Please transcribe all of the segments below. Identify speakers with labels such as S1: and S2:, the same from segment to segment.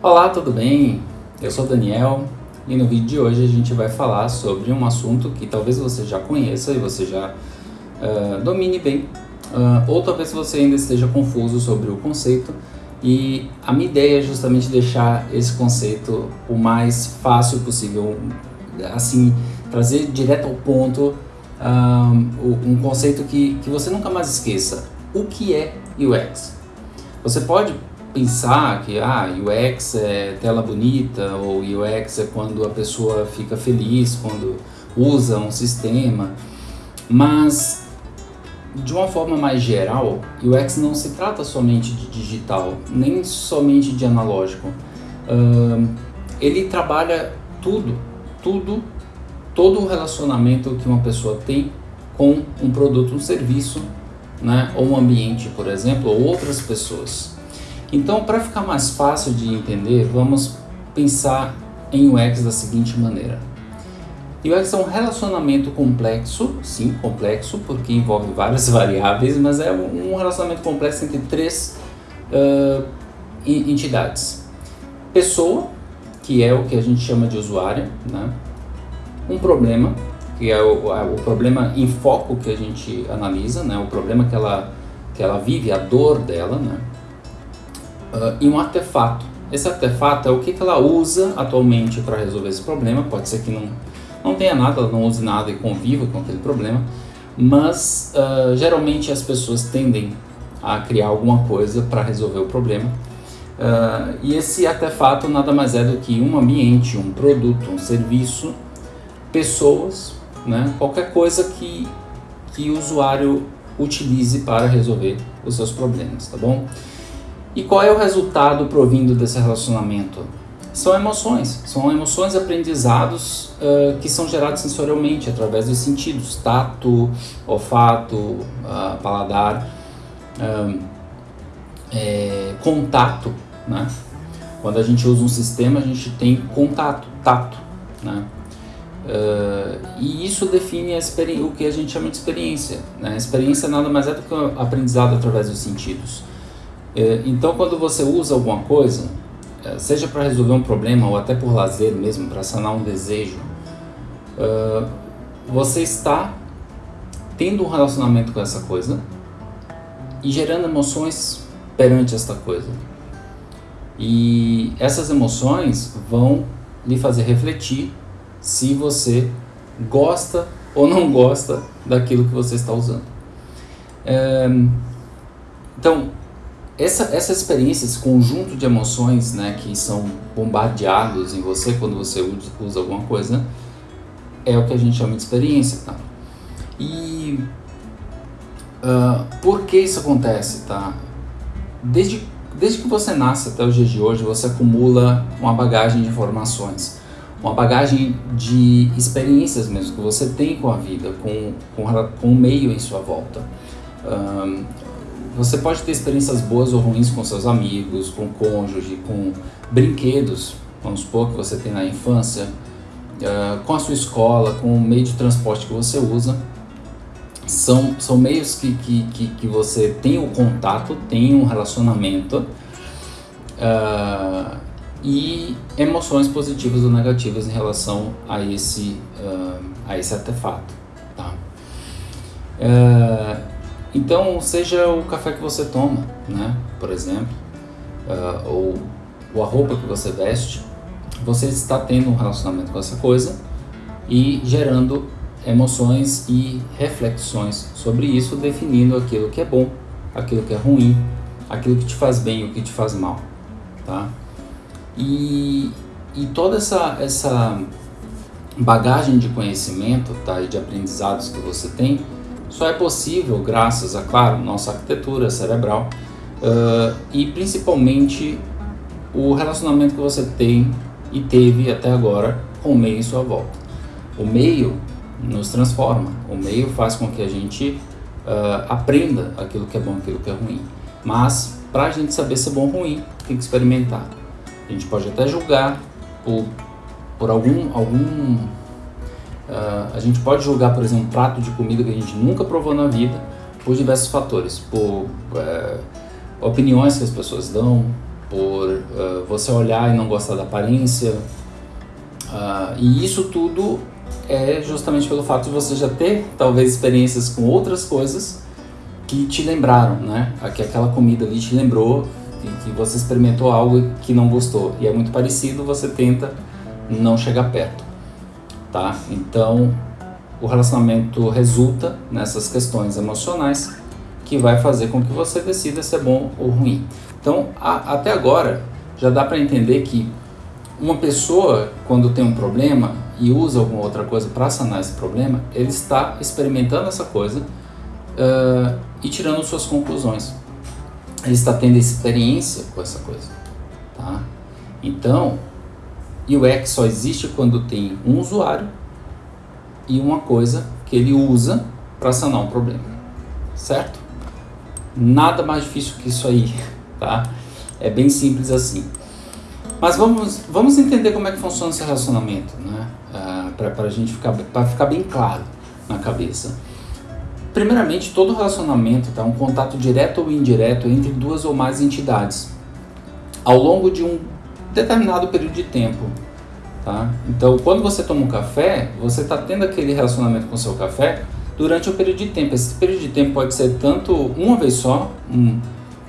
S1: Olá, tudo bem? Eu sou Daniel e no vídeo de hoje a gente vai falar sobre um assunto que talvez você já conheça e você já uh, domine bem, uh, ou talvez você ainda esteja confuso sobre o conceito. E a minha ideia é justamente deixar esse conceito o mais fácil possível, assim, trazer direto ao ponto um, um conceito que, que você nunca mais esqueça. O que é UX? Você pode pensar que ah, UX é tela bonita ou UX é quando a pessoa fica feliz quando usa um sistema, mas de uma forma mais geral, UX não se trata somente de digital, nem somente de analógico. Uh, ele trabalha tudo, tudo, todo o relacionamento que uma pessoa tem com um produto, um serviço, né, ou um ambiente, por exemplo, ou outras pessoas. Então, para ficar mais fácil de entender, vamos pensar em UX da seguinte maneira. UX é um relacionamento complexo, sim, complexo, porque envolve várias variáveis, mas é um relacionamento complexo entre três uh, entidades. Pessoa, que é o que a gente chama de usuário, né? Um problema, que é o, o problema em foco que a gente analisa, né? o problema que ela, que ela vive, a dor dela, né? uh, e um artefato. Esse artefato é o que, que ela usa atualmente para resolver esse problema. Pode ser que não, não tenha nada, ela não use nada e conviva com aquele problema, mas uh, geralmente as pessoas tendem a criar alguma coisa para resolver o problema. Uh, e esse artefato nada mais é do que um ambiente, um produto, um serviço, pessoas, né? qualquer coisa que, que o usuário utilize para resolver os seus problemas, tá bom? E qual é o resultado provindo desse relacionamento? São emoções, são emoções aprendizados uh, que são gerados sensorialmente através dos sentidos, tato, olfato, uh, paladar, uh, é, contato, né? Quando a gente usa um sistema, a gente tem contato, tato, né? Uh, e isso define o que a gente chama de experiência. Né? A experiência nada mais é do que o aprendizado através dos sentidos. É, então, quando você usa alguma coisa, é, seja para resolver um problema ou até por lazer mesmo, para sanar um desejo, você está tendo um relacionamento com essa coisa e gerando emoções perante esta coisa. E essas emoções vão lhe fazer refletir se você gosta ou não gosta daquilo que você está usando. Então, essa, essa experiência, esse conjunto de emoções né, que são bombardeados em você quando você usa alguma coisa, é o que a gente chama de experiência. Tá? E uh, por que isso acontece? Tá? Desde, desde que você nasce até os dias de hoje, você acumula uma bagagem de informações, uma bagagem de experiências mesmo que você tem com a vida, com, com, com o meio em sua volta. Uh, você pode ter experiências boas ou ruins com seus amigos, com cônjuge, com brinquedos, vamos supor que você tem na infância, uh, com a sua escola, com o meio de transporte que você usa. São, são meios que, que, que, que você tem o contato, tem um relacionamento uh, e emoções positivas ou negativas em relação a esse, uh, a esse artefato. Tá? Uh, então, seja o café que você toma, né, por exemplo, uh, ou, a roupa que você veste, você está tendo um relacionamento com essa coisa e gerando emoções e reflexões sobre isso, definindo aquilo que é bom, aquilo que é ruim, aquilo que te faz bem e o que te faz mal, tá? E, e toda essa, essa bagagem de conhecimento tá, e de aprendizados que você tem só é possível graças a, claro, nossa arquitetura cerebral uh, e principalmente o relacionamento que você tem e teve até agora com o meio em sua volta. O meio nos transforma, o meio faz com que a gente uh, aprenda aquilo que é bom, aquilo que é ruim. Mas para a gente saber se é bom ou ruim, tem que experimentar. A gente pode até julgar por, por algum, algum Uh, a gente pode julgar, por exemplo, um prato de comida que a gente nunca provou na vida por diversos fatores, por uh, opiniões que as pessoas dão, por uh, você olhar e não gostar da aparência. e isso tudo é justamente pelo fato de você já ter talvez experiências com outras coisas que te lembraram, né? Que aquela comida ali te lembrou que, que você experimentou algo que não gostou e é muito parecido, você tenta não chegar perto, tá? Então, o relacionamento resulta nessas questões emocionais que vai fazer com que você decida se é bom ou ruim. Então, a, até agora já dá para entender que uma pessoa quando tem um problema e usa alguma outra coisa para sanar esse problema, ele está experimentando essa coisa uh, e tirando suas conclusões. Ele está tendo experiência com essa coisa, tá? Então, UX só existe quando tem um usuário e uma coisa que ele usa para sanar um problema, certo? Nada mais difícil que isso aí, tá? É bem simples assim. Mas vamos, vamos entender como é que funciona esse relacionamento, né? Uh, para a gente ficar, ficar bem claro na cabeça. Primeiramente, todo relacionamento é um contato direto ou indireto entre duas ou mais entidades ao longo de um determinado período de tempo. Tá? Então, quando você toma um café, você está tendo aquele relacionamento com o seu café durante um período de tempo. Esse período de tempo pode ser tanto uma vez só, um,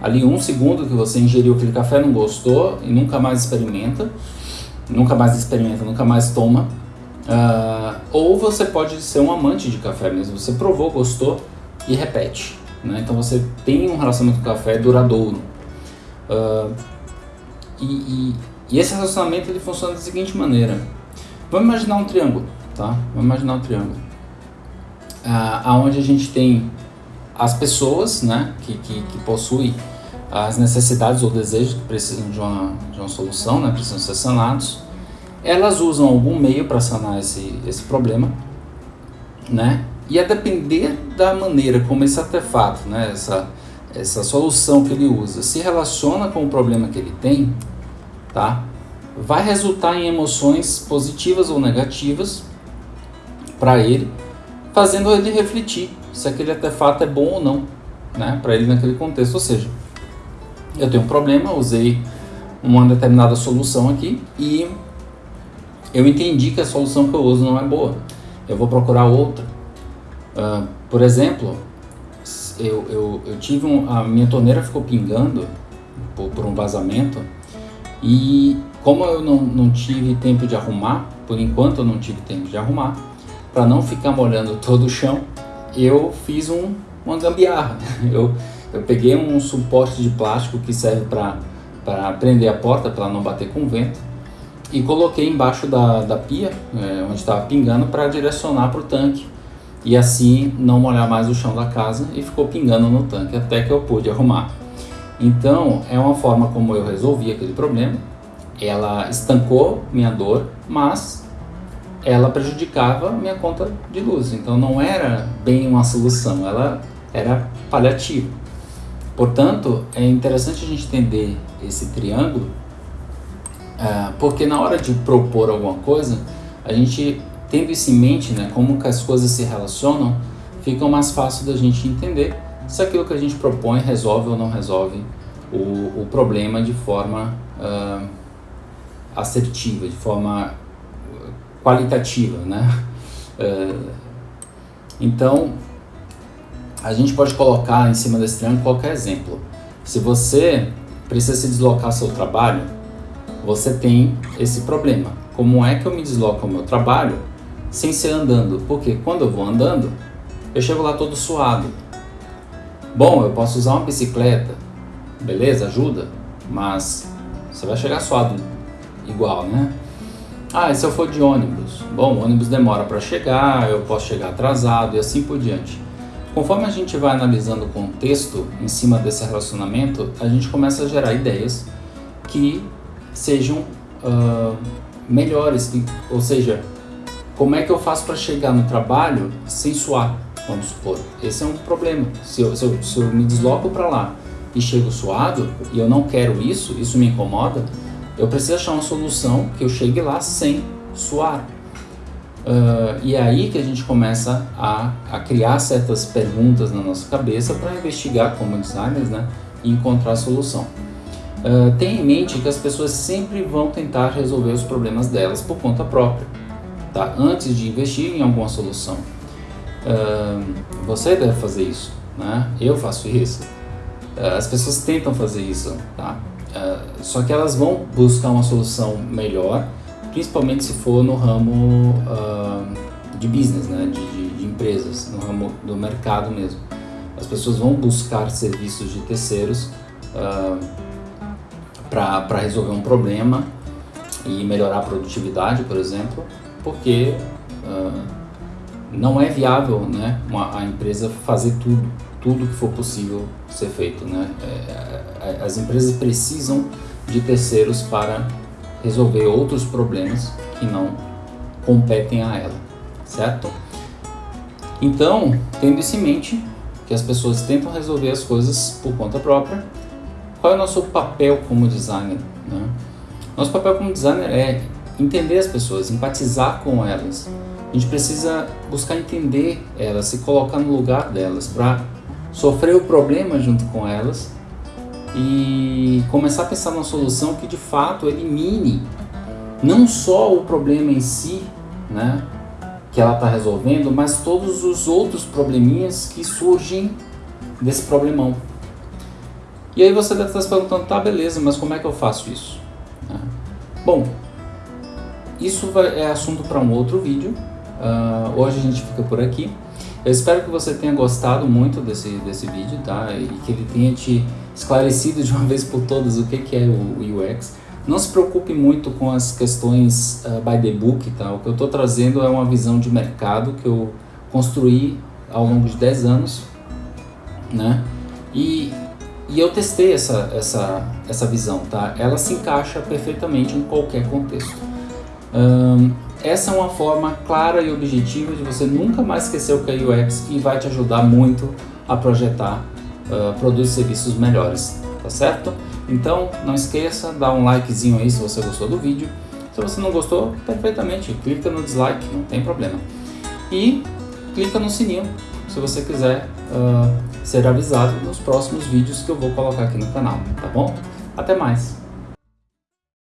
S1: ali um segundo que você ingeriu aquele café, não gostou e nunca mais experimenta, nunca mais experimenta, nunca mais toma. Uh, ou você pode ser um amante de café mesmo, você provou, gostou e repete. Né? Então você tem um relacionamento com café duradouro. Uh, e, e, e, esse relacionamento ele funciona da seguinte maneira. Vamos imaginar um triângulo, tá? Vamos imaginar um triângulo. Uh, aonde a gente tem as pessoas né, que, que, que possuem as necessidades ou desejos que precisam de uma, de uma solução, né, precisam ser sanados elas usam algum meio para sanar esse, esse problema, né? E a depender da maneira como esse artefato, né, essa, essa solução que ele usa, se relaciona com o problema que ele tem, tá? Vai resultar em emoções positivas ou negativas para ele, fazendo ele refletir se aquele artefato é bom ou não, né, para ele naquele contexto. Ou seja, eu tenho um problema, usei uma determinada solução aqui e eu entendi que a solução que eu uso não é boa. Eu vou procurar outra. Uh, por exemplo, eu, eu, eu tive um, a minha torneira ficou pingando por, por, um vazamento e como eu não, não tive tempo de arrumar, por enquanto eu não tive tempo de arrumar, para não ficar molhando todo o chão, eu fiz um, uma gambiarra. Eu, eu peguei um suporte de plástico que serve para prender a porta para não bater com vento e coloquei embaixo da, da pia, é, onde estava pingando, para direcionar para o tanque. E assim não molhar mais o chão da casa e ficou pingando no tanque até que eu pude arrumar. Então é uma forma como eu resolvi aquele problema. Ela estancou minha dor, mas ela prejudicava minha conta de luz. Então não era bem uma solução, ela era paliativa. Portanto, é interessante a gente entender esse triângulo é, porque na hora de propor alguma coisa, a gente tendo isso em mente, né, como que as coisas se relacionam, fica mais fácil da gente entender se aquilo que a gente propõe resolve ou não resolve o, o problema de forma uh, assertiva, de forma qualitativa, né? Uh, então, a gente pode colocar em cima desse triângulo qualquer exemplo. Se você precisa se deslocar ao seu trabalho, você tem esse problema. Como é que eu me desloco ao meu trabalho sem ser andando? Porque quando eu vou andando, eu chego lá todo suado. Bom, eu posso usar uma bicicleta, beleza, ajuda, mas você vai chegar suado igual, né? Ah, e se eu for de ônibus? Bom, o ônibus demora para chegar, eu posso chegar atrasado e assim por diante. Conforme a gente vai analisando o contexto em cima desse relacionamento, a gente começa a gerar ideias que sejam uh, melhores, ou seja, como é que eu faço para chegar no trabalho sem suar, vamos supor. Esse é um problema. Se eu, se eu, se eu me desloco para lá e chego suado e eu não quero isso, isso me incomoda, eu preciso achar uma solução que eu chegue lá sem suar. Uh, e é aí que a gente começa a, a criar certas perguntas na nossa cabeça para investigar como designers né, e encontrar a solução. Uh, tenha em mente que as pessoas sempre vão tentar resolver os problemas delas por conta própria, tá? antes de investir em alguma solução. Uh, você deve fazer isso, né? eu faço isso. as pessoas tentam fazer isso, tá? só que elas vão buscar uma solução melhor principalmente se for no ramo uh, de business, né, de, de, de, empresas, no ramo do mercado mesmo. As pessoas vão buscar serviços de terceiros uh, para resolver um problema e melhorar a produtividade, por exemplo, porque uh, não é viável né, uma, a empresa fazer tudo, tudo que for possível ser feito. Né? É, é as empresas precisam de terceiros para resolver outros problemas que não competem a ela, certo? Então, tendo isso em mente, que as pessoas tentam resolver as coisas por conta própria, qual é o nosso papel como designer? Né? Nosso papel como designer é entender as pessoas, empatizar com elas. A gente precisa buscar entender elas, se colocar no lugar delas, para sofrer o problema junto com elas e começar a pensar numa solução que de fato elimine não só o problema em si, né, que ela está resolvendo, mas todos os outros probleminhas que surgem desse problemão. E aí você deve estar se perguntando, tá beleza, mas como é que eu faço isso? Né? Bom, isso é assunto para um outro vídeo. Uh, hoje a gente fica por aqui. Eu espero que você tenha gostado muito desse, desse vídeo, tá? E que ele tenha te esclarecido de uma vez por todas o que, que é o UX. Não se preocupe muito com as questões uh, by the book, tá? O que eu estou trazendo é uma visão de mercado que eu construí ao longo de 10 anos, né? E, e eu testei essa, essa, essa visão, tá? Ela se encaixa perfeitamente em qualquer contexto. Essa é uma forma clara e objetiva de você nunca mais esquecer o que é UX e vai te ajudar muito a projetar uh, produtos e serviços melhores, tá certo? Então, não esqueça, dá um likezinho aí se você gostou do vídeo. Se você não gostou, perfeitamente, clica no dislike, não tem problema. E clica no sininho se você quiser uh, ser avisado nos próximos vídeos que eu vou colocar aqui no canal, tá bom? Até mais!